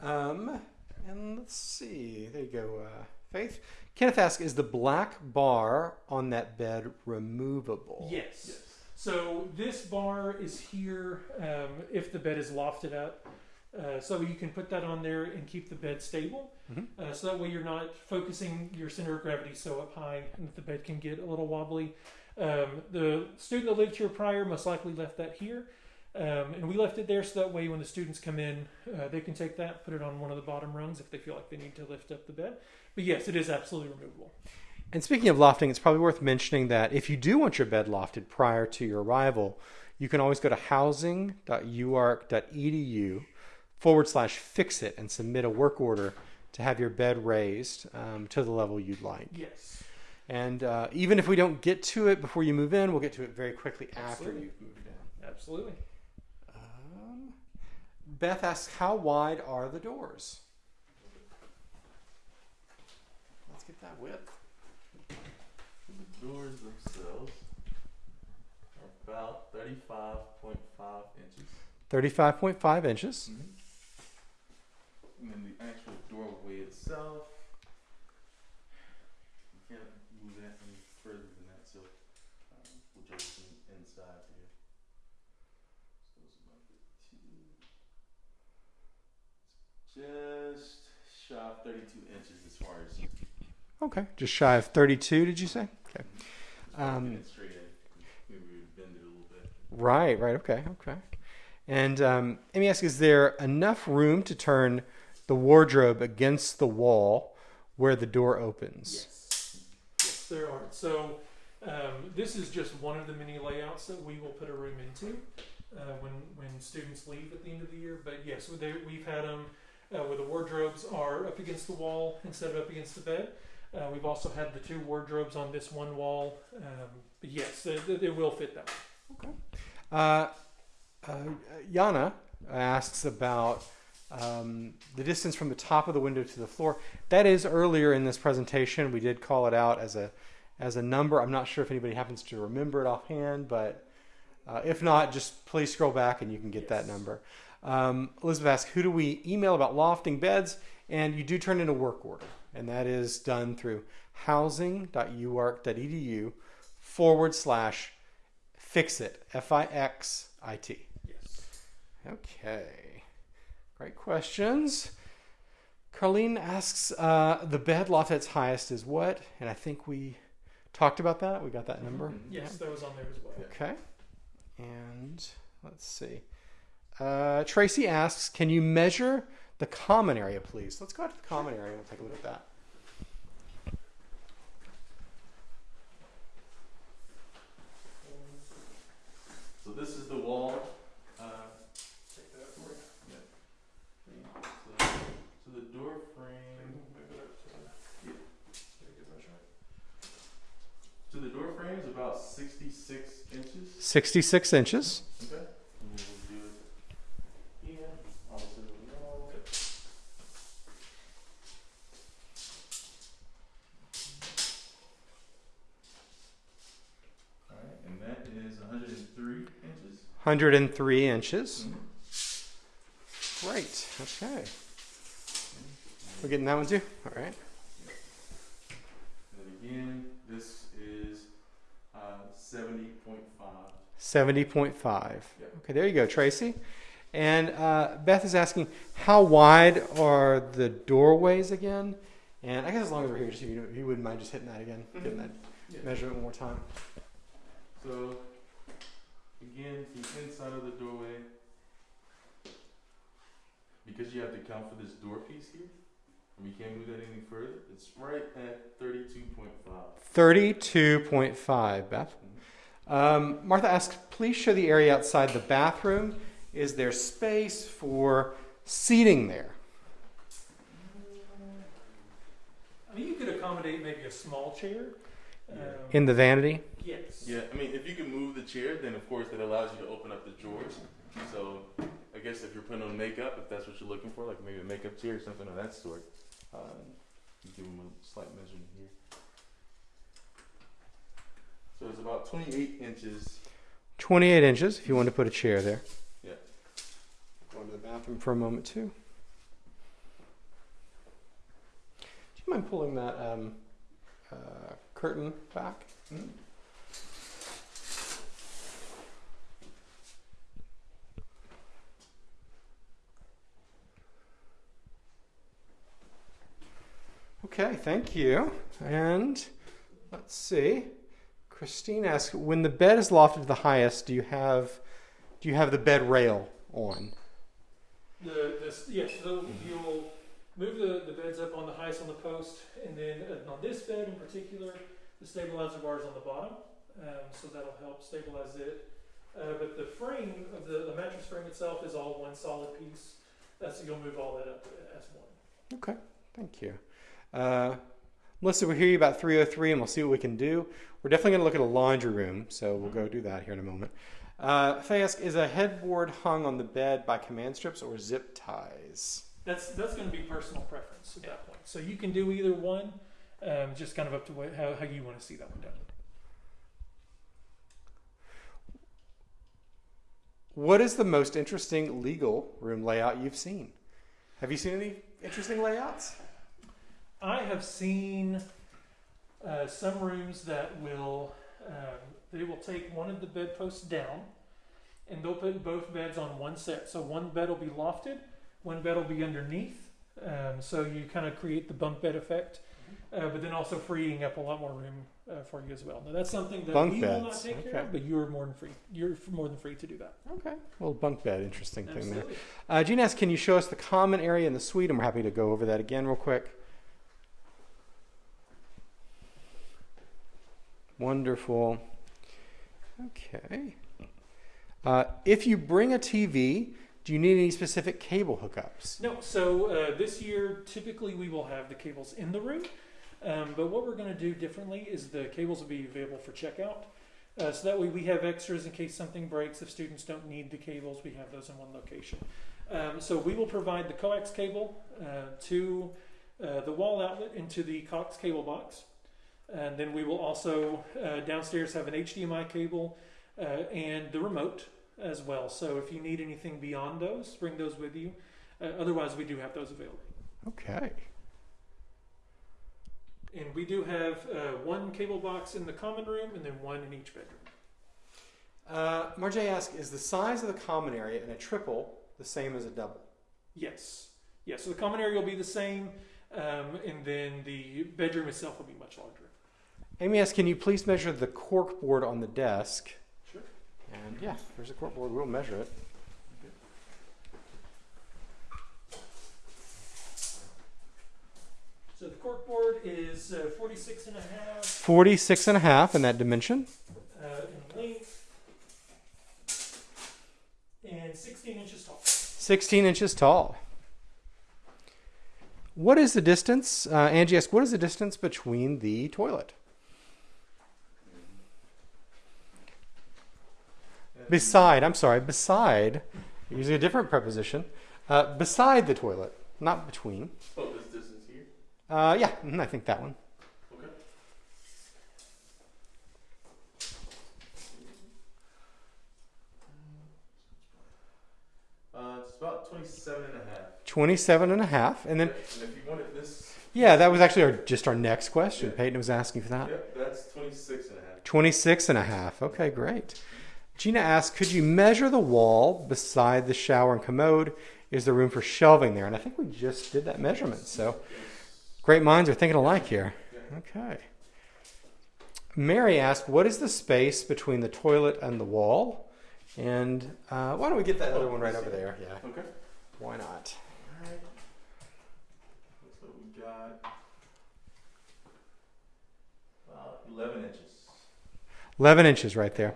Um, and let's see. There you go, uh, Faith. Kenneth asks, is the black bar on that bed removable? Yes. Yes. So this bar is here um, if the bed is lofted up. Uh, so you can put that on there and keep the bed stable. Mhm. Uh, so that way you're not focusing your center of gravity so up high and the bed can get a little wobbly. Um, the student that lived here prior most likely left that here. Um, and we left it there so that way when the students come in, uh, they can take that, put it on one of the bottom rungs if they feel like they need to lift up the bed. But yes, it is absolutely removable. And speaking of lofting, it's probably worth mentioning that if you do want your bed lofted prior to your arrival, you can always go to housing.uark.edu forward slash fix it and submit a work order to have your bed raised um, to the level you'd like. Yes. And uh, even if we don't get to it before you move in, we'll get to it very quickly after Absolutely. you've moved in. Absolutely. Um, Beth asks, how wide are the doors? Let's get that width. The doors themselves are about 35.5 inches. 35.5 inches. And then the actual doorway itself, you can't move that any further than that, so um, we'll just see inside here. So it's about the two. Just shy of 32 inches as far as Okay, just shy of 32, did you say? Okay. Um, getting it straight in. Maybe we would bend it a little bit. Right, right, okay, okay. And um, let me ask is there enough room to turn the wardrobe against the wall where the door opens? Yes. Yes, there are. So um, this is just one of the many layouts that we will put a room into uh, when when students leave at the end of the year. But yes, they, we've had them uh, where the wardrobes are up against the wall instead of up against the bed. Uh, we've also had the two wardrobes on this one wall. Um, but yes, it, will fit that way. Uh, uh, Yana asks about um, the distance from the top of the window to the floor. That is earlier in this presentation. We did call it out as a as a number. I'm not sure if anybody happens to remember it offhand, but uh, if not, just please scroll back and you can get that number. Um, Elizabeth asks, who do we email about lofting beds? And you do turn in a work order, and that is done through housing.uark.edu forward slash fix it F I X I T. Yes. Okay, great questions. Carlene asks, uh, the bed loft at its highest is what? And I think we talked about that. We got that number. Yes, that was on there as well. Okay. And let's see. Uh, Tracy asks, can you measure the common area, please? Let's go out to the common area and we'll take a look at that. So this is the wall. 66 inches. And that is 103 inches. 103 inches. Great. okay. We're getting that one too? All right. 70.5. Yeah. Okay, there you go, Tracy. And uh, Beth is asking, how wide are the doorways again? And I guess as long as we're here, just if you, if you wouldn't mind just hitting that again, getting that Yeah. measurement one more time. So, again, the inside of the doorway, because you have to count for this door piece here, and we can't move that any further, it's right at 32.5. 32.5, Beth. Um, Martha asks, please show the area outside the bathroom. Is there space for seating there? I mean, you could accommodate maybe a small chair. Um, In the vanity? yes. Yeah, I mean, if you can move the chair, then of course that allows you to open up the drawers. So, I guess if you're putting on makeup, if that's what you're looking for, like maybe a makeup chair or something of that sort, um, you give them a slight measurement here. So it's about 28 inches 28 inches if you want to put a chair there. Yeah. Going to the bathroom for a moment too. Do you mind pulling that um, uh, curtain back? Mhm. Okay, thank you. And let's see. Christine asks, when the bed is lofted to the highest, do you have do you have the bed rail on? The, this, yes, so you'll move the, the beds up on the highest on the post, and then uh, on this bed in particular, the stabilizer bar is on the bottom, um, so that'll help stabilize it. Uh, but the frame of the, the mattress frame itself is all one solid piece. That's you'll move all that up as one. Okay, thank you. Uh, Melissa, we'll hear you about 303 and we'll see what we can do. We're definitely going to look at a laundry room, so we'll go do that here in a moment. Uh, Faye asks, is a headboard hung on the bed by command strips or zip ties? That's that's going to be personal preference at that point. So you can do either one, um, just kind of up to what, how, how you want to see that one done. What is the most interesting legal room layout you've seen? Have you seen any interesting layouts? I have seen uh, some rooms that will um, they will take one of the bedposts down, and they'll put both beds on one set. So one bed will be lofted, one bed will be underneath. Um, so you kind of create the bunk bed effect, uh, but then also freeing up a lot more room uh, for you as well. Now that's something that Bunk we will not beds, take care of, but you're more than free. You're more than free to do that. Okay. Well, bunk bed, interesting thing there. Absolutely. Uh, Gene asks, can you show us the common area in the suite? And we're happy to go over that again real quick. Wonderful. Okay. Uh, if you bring a TV, do you need any specific cable hookups? No, so uh, this year typically we will have the cables in the room, um, but what we're going to do differently is the cables will be available for checkout. Uh, so that way we have extras in case something breaks. If students don't need the cables, we have those in one location. Um, so we will provide the coax cable uh, to uh, the wall outlet into the coax cable box. And then we will also uh, downstairs have an HDMI cable uh, and the remote as well. So if you need anything beyond those, bring those with you. Uh, otherwise, we do have those available. Okay. And we do have uh, one cable box in the common room and then one in each bedroom. Uh, Marjay asks, is the size of the common area in a triple the same as a double? Yes. Yes, so the common area will be the same, um, and then the bedroom itself will be much larger. Amy asks, can you please measure the cork board on the desk? Sure. And yeah, there's a cork board. We'll measure it. So the cork board is uh, 46 and a half 46 and a half in that dimension. uh, in length and 16 inches tall. 16 inches tall. What is the distance? Uh, Angie asks, what is the distance between the toilet? Beside, I'm sorry, beside, using a different preposition, uh, beside the toilet, not between. Oh, this distance here. Uh, yeah, mhm, I think that one. Okay. Uh, it's about 27 and a half. 27 and a half. And then, and if you wanted this, yeah, that was actually our, just our next question. Peyton was asking for that. yep, that's 26 and a half. 26 and a half. Okay, great. Gina asks, could you measure the wall beside the shower and commode? Is there room for shelving there? And I think we just did that measurement. So great minds are thinking alike here. Okay. Mary asked, what is the space between the toilet and the wall? And uh, why don't we get that other one right over there? Yeah, Okay. why not? Alright. Looks like we got about 11 inches. 11 inches right there.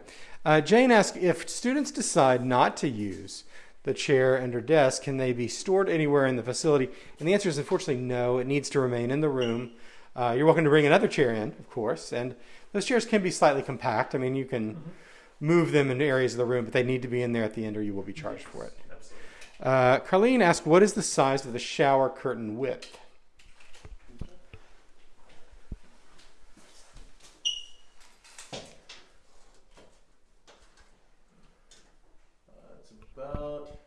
Uh, Jane asked if students decide not to use the chair and her desk, can they be stored anywhere in the facility? And the answer is unfortunately no. It needs to remain in the room. Uh, you're welcome to bring another chair in, of course, and those chairs can be slightly compact. I mean, you can move them in areas of the room, but they need to be in there at the end, or you will be charged for it. Uh, Carlene asked, "What is the size of the shower curtain width?" Uh, it's about.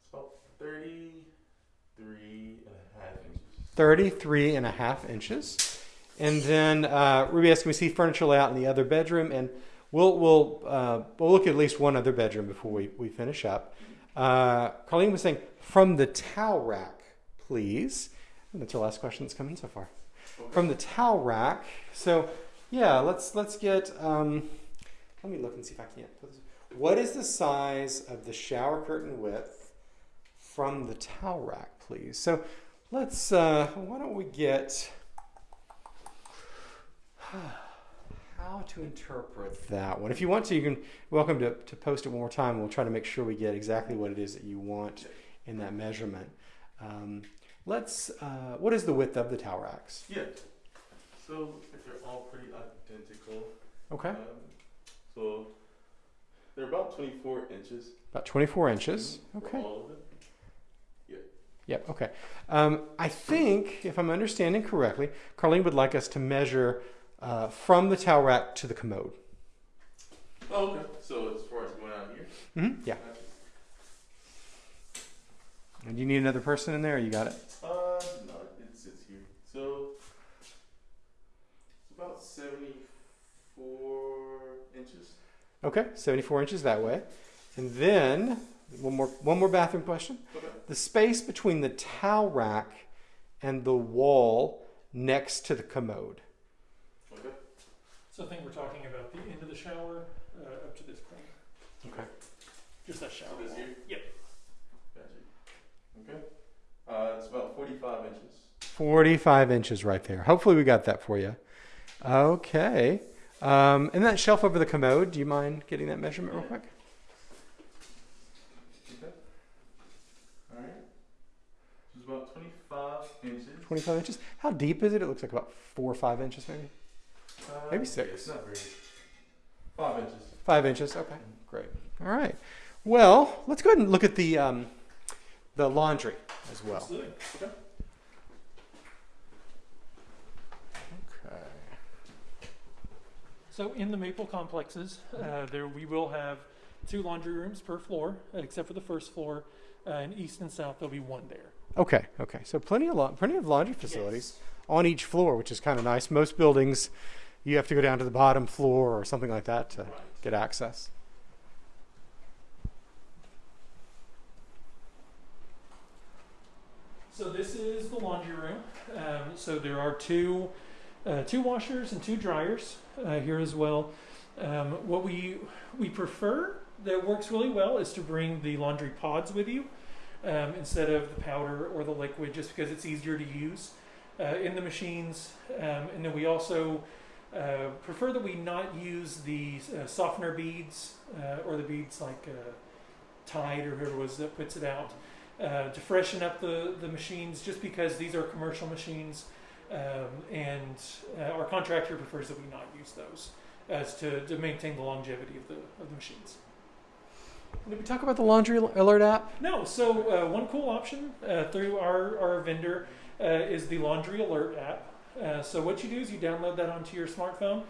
It's about 33 and a half inches. 33 and a half inches. And then uh, Ruby asked, can we see furniture layout in the other bedroom? And we'll, we'll, uh, we'll look at least one other bedroom before we, we finish up. Uh, Carlene was saying, from the towel rack, please. And that's our last question that's come in so far. From the towel rack. So, yeah, let's, let's get, um, let me look and see if I this- What is the size of the shower curtain width from the towel rack, please? So, Let's, uh, why don't we get, how to interpret that one. If you want to, you can welcome to, to post it one more time. We'll try to make sure we get exactly what it is that you want in that measurement. Um, let's. Uh, what is the width of the tower axe? Yeah. So they're all pretty identical. Okay, Um, so they're about 24 inches. about 24 inches. Okay. All of it. Yep. Okay. Um, I think, if I'm understanding correctly, Carlene would like us to measure uh, from the towel rack to the commode. Oh, okay. So as far as going out here. Mm-hmm. Yeah. And you need another person in there? You got it. Uh, no, it sits here. So it's about 74 inches. Okay. 74 inches that way. And then one more one more bathroom question. Okay. The space between the towel rack and the wall next to the commode. Okay. So I think we're talking about the end of the shower uh, up to this point. Okay. Just that shower. This wall. here? Yep. Gotcha. Okay. Uh, it's about 45 inches. 45 inches right there. Hopefully, we got that for you. Okay. Um, and that shelf over the commode, do you mind getting that measurement real quick? Okay. All right. So it's about 25 inches. 25 inches. How deep is it? It looks like about four or five inches, maybe. Uh, Maybe yeah, six. It's not very. Five inches. Five inches. Okay, great. All right. Well, let's go ahead and look at the um, the laundry as well. Absolutely. Okay. Okay. So in the Maple complexes, uh, there we will have two laundry rooms per floor, except for the first floor. Uh, in east and south, there'll be one there. Okay. Okay. So plenty of plenty of laundry facilities on each floor, which is kind of nice. Most buildings, you have to go down to the bottom floor or something like that to Right. get access. So this is the laundry room. Um, so there are two, uh, two washers and two dryers uh, here as well. Um, what we we prefer that works really well is to bring the laundry pods with you um, instead of the powder or the liquid, just because it's easier to use uh, in the machines. Um, and then we also uh, prefer that we not use the uh, softener beads uh, or the beads like uh, Tide or whoever it was that puts it out uh, to freshen up the, the machines just because these are commercial machines um, and our contractor prefers that we not use those as to, to maintain the longevity of the, of the machines. Did we talk about the laundry alert app? No, so uh, one cool option uh, through our, our vendor uh, is the Laundry Alert app. Uh, so what you do is you download that onto your smartphone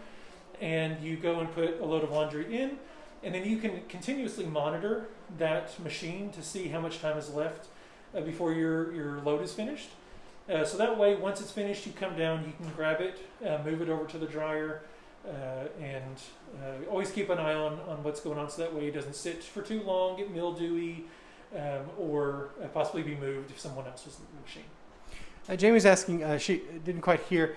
and you go and put a load of laundry in and then you can continuously monitor that machine to see how much time is left uh, before your, your load is finished. Uh, so that way, once it's finished, you come down, you can grab it, move it over to the dryer, and uh, always keep an eye on, on what's going on so that way it doesn't sit for too long, get mildewy, um, or uh, possibly be moved if someone else was in the machine. Uh, Jamie's asking. Uh, she didn't quite hear.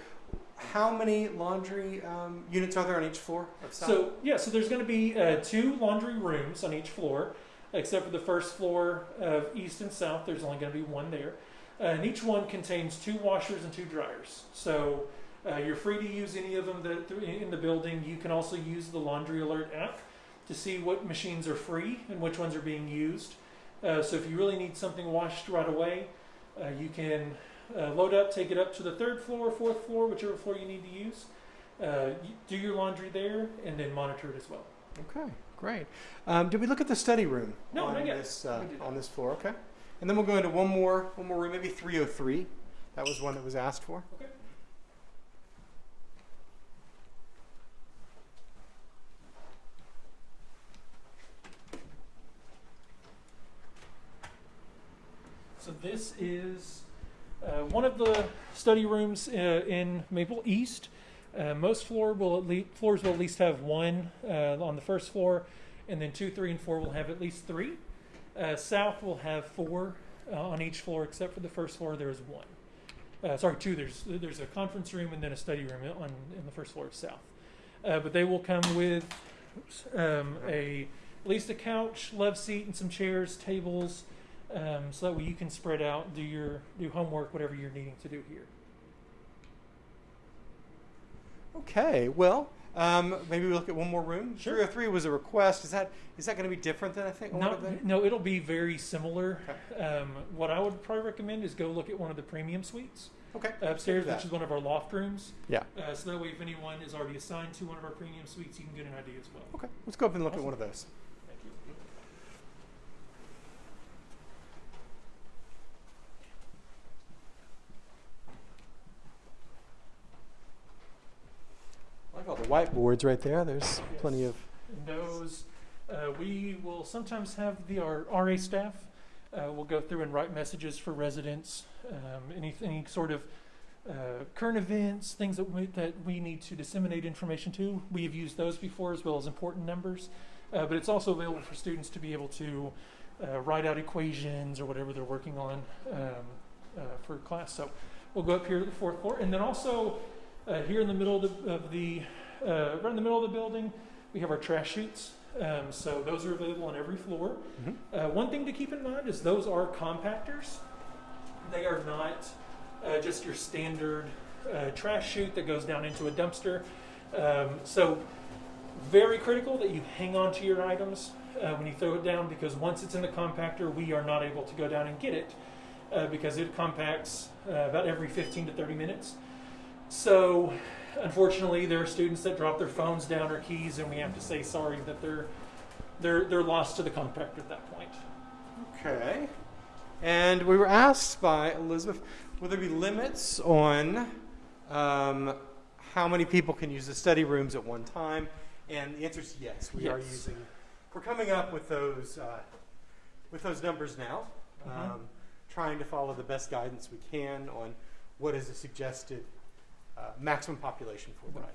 How many laundry um, units are there on each floor? So yeah, so there's going to be uh, two laundry rooms on each floor, except for the first floor of east and south. There's only going to be one there, uh, and each one contains two washers and two dryers. So uh, you're free to use any of them that in the building. You can also use the Laundry Alert app to see what machines are free and which ones are being used. Uh, so if you really need something washed right away, uh, you can uh, load up, take it up to the third floor, fourth floor, whichever floor you need to use. Uh, do your laundry there, and then monitor it as well. Okay, great. Um, did we look at the study room? No, on not yet. This, uh, on this floor, okay. And then we'll go into one more, one more room, maybe 303. That was one that was asked for. Okay. So this is uh, one of the study rooms uh, in Maple East. Uh, most floor will at least, floors will at least have one uh, on the first floor, and then two, three, and four will have at least three. Uh, south will have four uh, on each floor, except for the first floor. There is one. Sorry, two. There's there's a conference room and then a study room on in the first floor of south. But they will come with oops, um, a at least a couch, love seat, and some chairs, tables, um, so that way you can spread out, do your do homework, whatever you're needing to do here. Okay, well, Um, maybe we look at one more room. Sure. 303 was a request. Is that is that going to be different than I think? No, no, it'll be very similar. Um, what I would probably recommend is go look at one of the premium suites Okay. upstairs, which is one of our loft rooms. Yeah. Uh, so that way, if anyone is already assigned to one of our premium suites, you can get an idea as well. Okay. Let's go up and look at one of those. Thank you. I like all the whiteboards right there. There's plenty of. Those, uh, we will sometimes have the our RA staff. Uh, will go through and write messages for residents, um, any, any sort of uh, current events, things that we, that we need to disseminate information to. We have used those before as well as important numbers, uh, but it's also available for students to be able to uh, write out equations or whatever they're working on um, uh, for class. So we'll go up here to the fourth floor, and then also uh, here in the middle of the, of the uh, right in the middle of the building, we have our trash chutes. Um, so those are available on every floor. Mhm. Uh, one thing to keep in mind is those are compactors. They are not uh, just your standard uh, trash chute that goes down into a dumpster. Um, so very critical that you hang on to your items uh, when you throw it down because once it's in the compactor, we are not able to go down and get it uh, because it compacts uh, about every 15 to 30 minutes. So, unfortunately, there are students that drop their phones down or keys, and we have to say sorry that they're they're they're lost to the compactor at that point. Okay. And we were asked by Elizabeth, will there be limits on um, how many people can use the study rooms at one time? And the answer is yes. We are using. We're coming up with those uh, with those numbers now, Mhm. um, trying to follow the best guidance we can on what is a suggested maximum population for the night.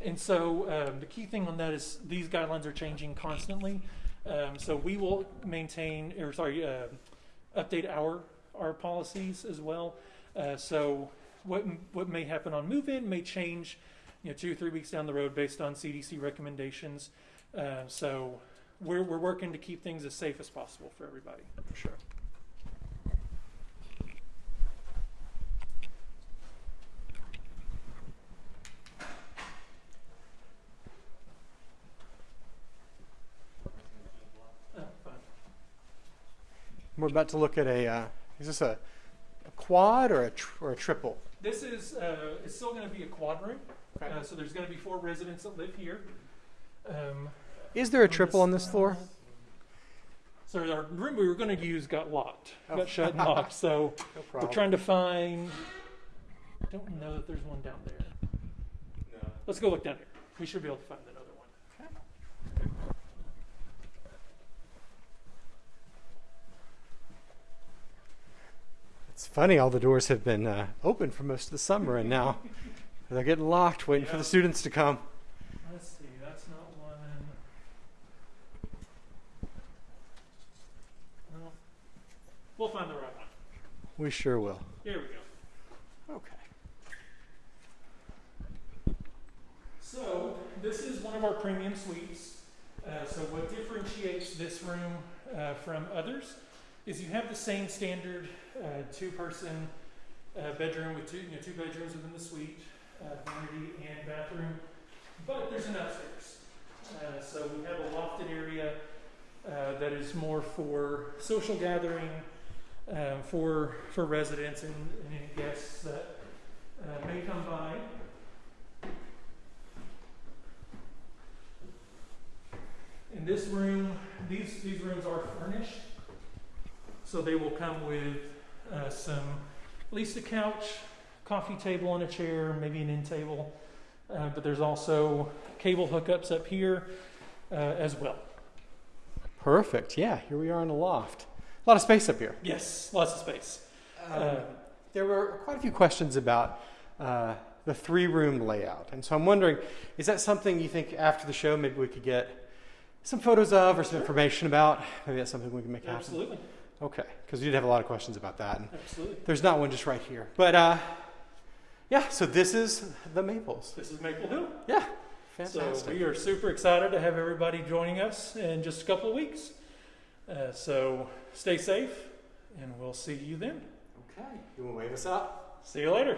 And so um, the key thing on that is these guidelines are changing constantly. Um, so we will maintain, or sorry, uh, update our our policies as well. Uh, so what what may happen on move-in may change, you know, two or three weeks down the road based on CDC recommendations. Uh, so we're we're working to keep things as safe as possible for everybody. For sure. Oh, fine. We're about to look at a. Uh, is this a, a quad or a tr- or a triple? This is uh, it's still going to be a quad room. Okay. Uh, so there's going to be four residents that live here. Um, Is there a on triple on this floor? side. So our room we were going to use got locked, Oh. got shut and locked. So No we're trying to find. I don't know that there's one down there. No. Let's go look down here. We should be able to find another one. It's funny, all the doors have been uh, open for most of the summer, and now they're getting locked, waiting for the students to come. Let's see. That's not one. No. We'll find the right one. We sure will. Here we go. Okay. So this is one of our premium suites. Uh, so what differentiates this room uh, from others is you have the same standard uh, two-person uh, bedroom with two, you know, two bedrooms within the suite, uh, vanity and bathroom, but there's an upstairs. Uh, so we have a lofted area that is more for social gathering, um, for for residents and, and any guests that may come by. In this room, these, these rooms are furnished. So they will come with uh, some, at least a couch, coffee table and a chair, maybe an end table. Uh, but there's also cable hookups up here uh, as well. Perfect. Yeah, here we are in a loft. A lot of space up here. Yes, lots of space. Um, Uh, there were quite a few questions about uh, the three room layout. And so I'm wondering is that something you think after the show maybe we could get some photos of or some Sure. information about? Maybe that's something we can make happen. absolutely, Okay, because we did have a lot of questions about that. And absolutely. there's not one just right here. But uh, yeah, so this is the Maples. This is Maple Hill. Yeah, fantastic. So we are super excited to have everybody joining us in just a couple of weeks. Uh, so stay safe, and we'll see you then. okay, you want to wave us out? See you later.